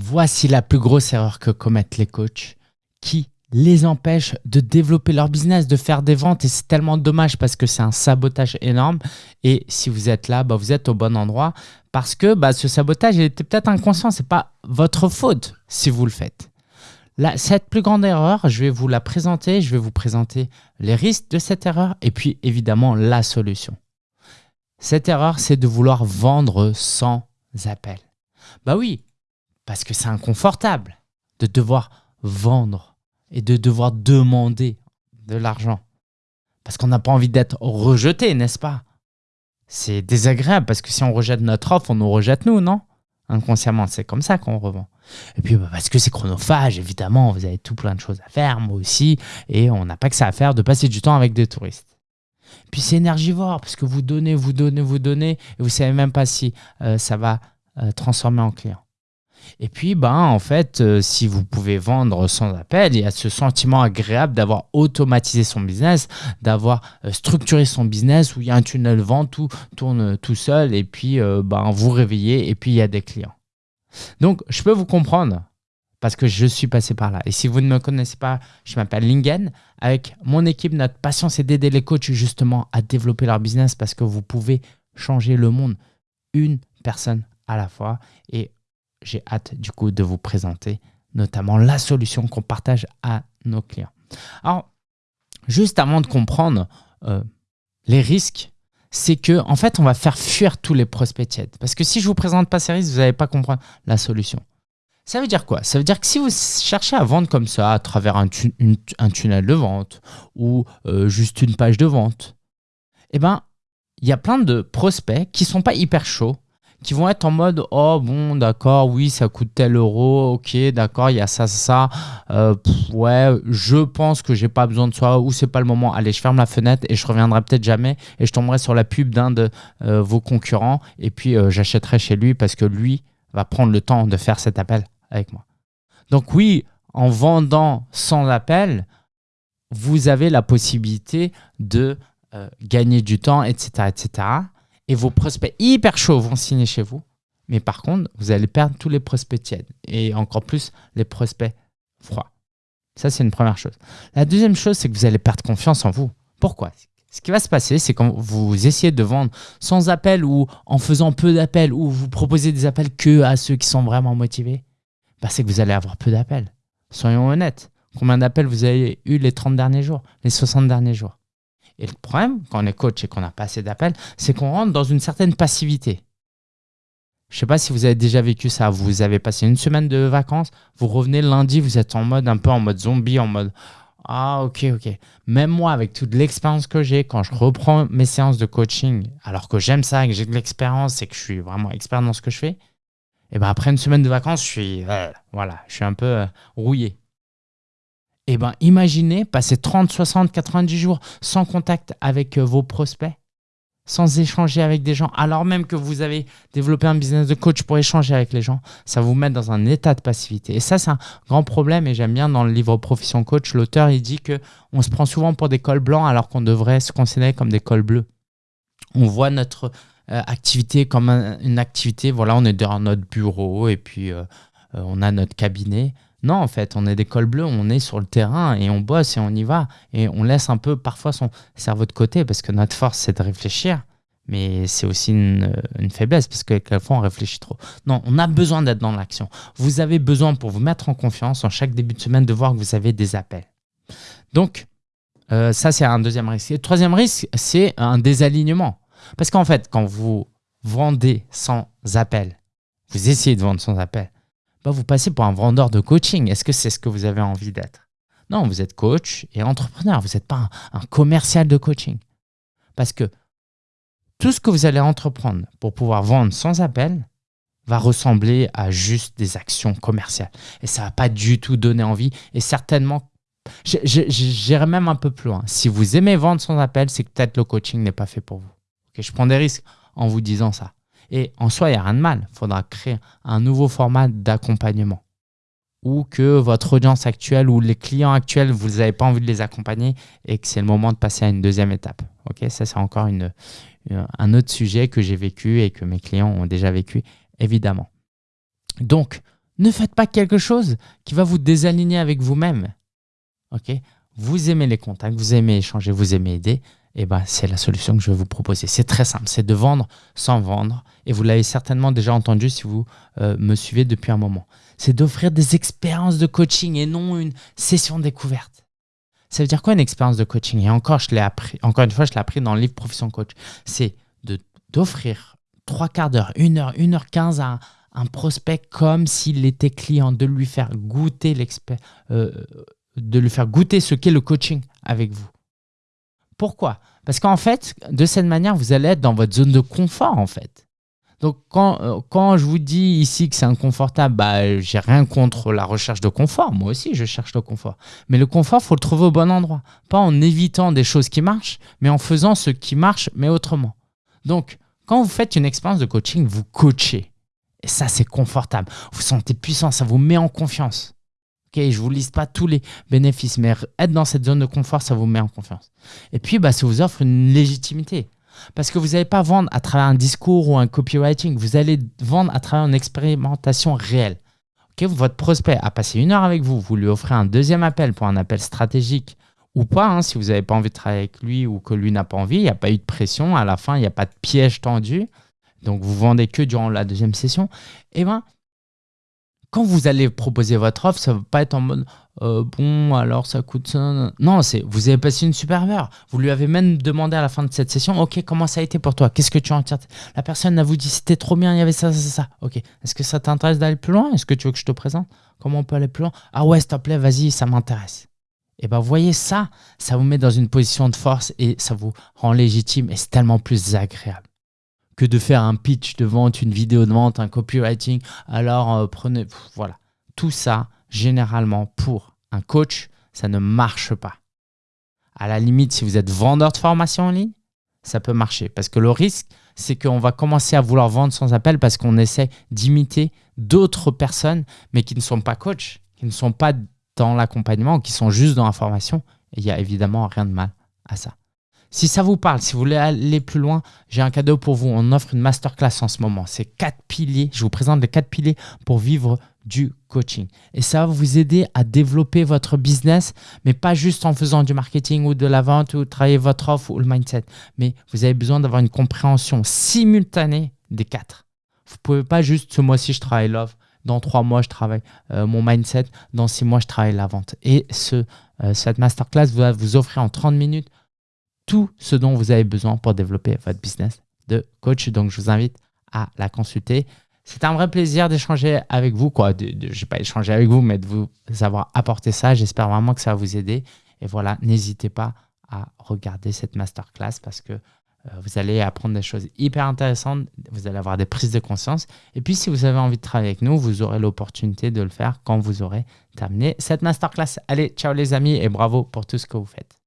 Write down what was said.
Voici la plus grosse erreur que commettent les coachs qui les empêche de développer leur business, de faire des ventes. Et c'est tellement dommage parce que c'est un sabotage énorme. Et si vous êtes là, bah, vous êtes au bon endroit parce que bah, ce sabotage, était peut-être inconscient. Ce n'est pas votre faute si vous le faites. Cette plus grande erreur, je vais vous la présenter. Je vais vous présenter les risques de cette erreur et puis évidemment la solution. Cette erreur, c'est de vouloir vendre sans appel. Bah oui, parce que c'est inconfortable de devoir vendre et de devoir demander de l'argent. Parce qu'on n'a pas envie d'être rejeté, n'est-ce pas? C'est désagréable parce que si on rejette notre offre, on nous rejette nous, non? Inconsciemment, c'est comme ça qu'on revend. Et puis bah, parce que c'est chronophage, évidemment, vous avez tout plein de choses à faire, moi aussi, et on n'a pas que ça à faire de passer du temps avec des touristes. Puis c'est énergivore parce que vous donnez, vous donnez, vous donnez, et vous savez même pas si euh, ça va euh, transformer en client. Et puis, ben, en fait, euh, si vous pouvez vendre sans appel, il y a ce sentiment agréable d'avoir automatisé son business, d'avoir euh, structuré son business où il y a un tunnel vent, tout tourne tout seul et puis euh, ben, vous réveillez et puis il y a des clients. Donc, je peux vous comprendre parce que je suis passé par là. Et si vous ne me connaissez pas, je m'appelle Lingen. Avec mon équipe, notre passion, c'est d'aider les coachs justement à développer leur business parce que vous pouvez changer le monde une personne à la fois. Et j'ai hâte du coup de vous présenter notamment la solution qu'on partage à nos clients. Alors, juste avant de comprendre euh, les risques, c'est que en fait, on va faire fuir tous les prospects tièdes. Parce que si je vous présente pas ces risques, vous n'allez pas comprendre la solution. Ça veut dire quoi? Ça veut dire que si vous cherchez à vendre comme ça à travers un, tunnel de vente ou euh, juste une page de vente, eh ben, il y a plein de prospects qui sont pas hyper chauds qui vont être en mode oh bon d'accord oui ça coûte tel euro ok d'accord il y a ça ça euh, ouais je pense que j'ai pas besoin de ça ou c'est pas le moment. Allez je ferme la fenêtre et je reviendrai peut-être jamais et je tomberai sur la pub d'un de euh, vos concurrents et puis euh, j'achèterai chez lui parce que lui va prendre le temps de faire cet appel avec moi. Donc oui en vendant sans appel vous avez la possibilité de gagner du temps etc etc et vos prospects hyper chauds vont signer chez vous. Mais par contre, vous allez perdre tous les prospects tièdes et encore plus les prospects froids. Ça, c'est une première chose. La deuxième chose, c'est que vous allez perdre confiance en vous. Pourquoi? Ce qui va se passer, c'est quand vous essayez de vendre sans appel ou en faisant peu d'appels ou vous proposez des appels que à ceux qui sont vraiment motivés, bah, c'est que vous allez avoir peu d'appels. Soyons honnêtes. Combien d'appels vous avez eu les 30 derniers jours, les 60 derniers jours? Et le problème, quand on est coach et qu'on n'a pas assez d'appels, c'est qu'on rentre dans une certaine passivité. Je ne sais pas si vous avez déjà vécu ça. Vous avez passé une semaine de vacances, vous revenez lundi, vous êtes en mode un peu en mode zombie, en mode ah ok ok. Même moi, avec toute l'expérience que j'ai, quand je reprends mes séances de coaching, alors que j'aime ça, que j'ai de l'expérience et que je suis vraiment expert dans ce que je fais, et ben après une semaine de vacances, je suis euh, voilà, je suis un peu euh, rouillé. Eh bien, imaginez passer 30, 60, 90 jours sans contact avec euh, vos prospects, sans échanger avec des gens, alors même que vous avez développé un business de coach pour échanger avec les gens, ça vous met dans un état de passivité. Et ça, c'est un grand problème. Et j'aime bien dans le livre Profession Coach, l'auteur, il dit qu'on se prend souvent pour des cols blancs alors qu'on devrait se considérer comme des cols bleus. On voit notre euh, activité comme une activité, voilà, on est dans notre bureau et puis euh, on a notre cabinet. Non, en fait, on est des cols bleus, on est sur le terrain et on bosse et on y va. Et on laisse un peu parfois son cerveau de côté parce que notre force, c'est de réfléchir. Mais c'est aussi une, faiblesse parce que quelquefois, on réfléchit trop. Non, on a besoin d'être dans l'action. Vous avez besoin, pour vous mettre en confiance, en chaque début de semaine, de voir que vous avez des appels. Donc, euh, ça, c'est un deuxième risque. le troisième risque, c'est un désalignement. Parce qu'en fait, quand vous vendez sans appel, vous essayez de vendre sans appel, bah, vous passez pour un vendeur de coaching. Est-ce que c'est ce que vous avez envie d'être? Non, vous êtes coach et entrepreneur. Vous n'êtes pas un, commercial de coaching. Parce que tout ce que vous allez entreprendre pour pouvoir vendre sans appel va ressembler à juste des actions commerciales. Et ça ne va pas du tout donner envie. Et certainement, j'irai même un peu plus loin. Si vous aimez vendre sans appel, c'est que peut-être le coaching n'est pas fait pour vous. je prends des risques en vous disant ça. Et en soi, il n'y a rien de mal. Il faudra créer un nouveau format d'accompagnement ou que votre audience actuelle ou les clients actuels, vous n'avez pas envie de les accompagner et que c'est le moment de passer à une deuxième étape. Ça, c'est encore un autre sujet que j'ai vécu et que mes clients ont déjà vécu, évidemment. Donc, Ne faites pas quelque chose qui va vous désaligner avec vous-même. Vous aimez les contacts, vous aimez échanger, vous aimez aider. Eh ben, c'est la solution que je vais vous proposer. C'est très simple, c'est de vendre sans vendre. Et vous l'avez certainement déjà entendu si vous euh, me suivez depuis un moment. C'est d'offrir des expériences de coaching et non une session découverte. Ça veut dire quoi une expérience de coaching? Et encore, je l'ai appris, encore une fois, je l'ai appris dans le livre Profession Coach. C'est d'offrir trois quarts d'heure, une heure, une heure quinze à un, prospect comme s'il était client, de lui faire goûter l'expert, euh, de lui faire goûter ce qu'est le coaching avec vous. Pourquoi? Parce qu'en fait, de cette manière, vous allez être dans votre zone de confort en fait. Donc quand, euh, quand je vous dis ici que c'est inconfortable, bah, j'ai rien contre la recherche de confort. Moi aussi, je cherche le confort. Mais le confort, faut le trouver au bon endroit. Pas en évitant des choses qui marchent, mais en faisant ce qui marche, mais autrement. Donc, quand vous faites une expérience de coaching, vous coachez. Et ça, c'est confortable. Vous sentez puissant, ça vous met en confiance. Je ne vous liste pas tous les bénéfices, mais être dans cette zone de confort, ça vous met en confiance. Et puis, bah, ça vous offre une légitimité. Parce que vous n'allez pas vendre à travers un discours ou un copywriting, vous allez vendre à travers une expérimentation réelle. Votre prospect a passé une heure avec vous, vous lui offrez un deuxième appel pour un appel stratégique ou pas, hein, si vous n'avez pas envie de travailler avec lui ou que lui n'a pas envie, il n'y a pas eu de pression, à la fin, il n'y a pas de piège tendu, donc vous vendez que durant la deuxième session, eh ben, quand vous allez proposer votre offre, ça ne va pas être en mode euh, bon, alors ça coûte ça. Non, c'est vous avez passé une super heure. Vous lui avez même demandé à la fin de cette session Ok, comment ça a été pour toi? Qu'est-ce que tu en tires La personne a vous dit C'était trop bien, il y avait ça, ça, ça. Ok, est-ce que ça t'intéresse d'aller plus loin? Est-ce que tu veux que je te présente? Comment on peut aller plus loin? Ah ouais, s'il te plaît, vas-y, ça m'intéresse. Et bien, voyez ça, ça vous met dans une position de force et ça vous rend légitime et c'est tellement plus agréable que de faire un pitch de vente, une vidéo de vente, un copywriting. Alors, euh, prenez, voilà. Tout ça, généralement, pour un coach, ça ne marche pas. À la limite, si vous êtes vendeur de formation en ligne, ça peut marcher. Parce que le risque, c'est qu'on va commencer à vouloir vendre sans appel parce qu'on essaie d'imiter d'autres personnes, mais qui ne sont pas coachs, qui ne sont pas dans l'accompagnement, qui sont juste dans la formation. Il n'y a évidemment rien de mal à ça. Si ça vous parle, si vous voulez aller plus loin, j'ai un cadeau pour vous. On offre une masterclass en ce moment. C'est quatre piliers. Je vous présente les quatre piliers pour vivre du coaching. Et ça va vous aider à développer votre business, mais pas juste en faisant du marketing ou de la vente ou travailler votre offre ou le mindset. Mais vous avez besoin d'avoir une compréhension simultanée des quatre. Vous ne pouvez pas juste ce mois-ci je travaille l'offre, dans trois mois je travaille euh, mon mindset, dans six mois je travaille la vente. Et ce, euh, cette masterclass va vous offrir en 30 minutes tout ce dont vous avez besoin pour développer votre business de coach. Donc, je vous invite à la consulter. C'est un vrai plaisir d'échanger avec vous. Quoi. je n'ai pas échangé avec vous, mais de vous avoir apporté ça. J'espère vraiment que ça va vous aider. Et voilà, n'hésitez pas à regarder cette masterclass parce que euh, vous allez apprendre des choses hyper intéressantes. Vous allez avoir des prises de conscience. Et puis, si vous avez envie de travailler avec nous, vous aurez l'opportunité de le faire quand vous aurez terminé cette masterclass. Allez, ciao les amis et bravo pour tout ce que vous faites.